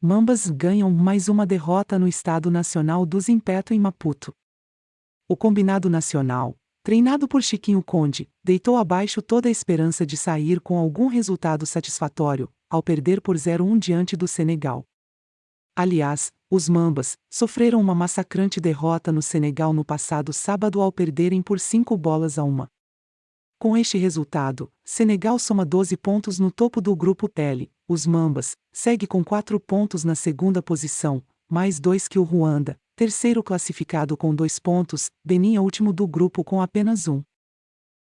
Mambas ganham mais uma derrota no Estado Nacional do Zimpeto em Maputo. O combinado nacional, treinado por Chiquinho Conde, deitou abaixo toda a esperança de sair com algum resultado satisfatório, ao perder por 0-1 diante do Senegal. Aliás, os Mambas sofreram uma massacrante derrota no Senegal no passado sábado ao perderem por 5 bolas a uma. Com este resultado, Senegal soma 12 pontos no topo do grupo L. Os Mambas segue com 4 pontos na segunda posição, mais dois que o Ruanda, terceiro classificado com 2 pontos, Benin é último do grupo com apenas um.